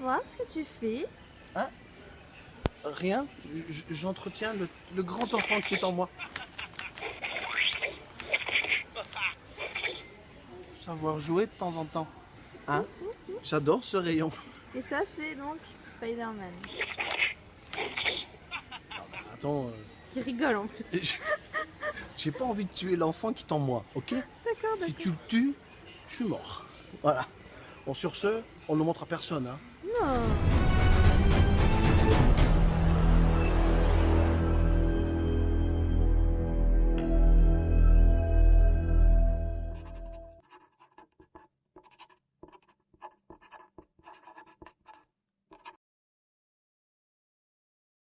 voir ce que tu fais. Rien, j- j'entretiens le, le grand enfant qui est en moi. Savoir jouer de temps en temps. Hein? J'adore ce rayon. Et ça, c'est donc Spider-Man. Attends, euh, Qui rigole en plus. j'ai- pas envie de tuer l'enfant qui est en moi, ok? D'accord, Si tu le tues, je suis mort. Voilà. Bon, sur ce, on ne le montre à personne. Hein. Non.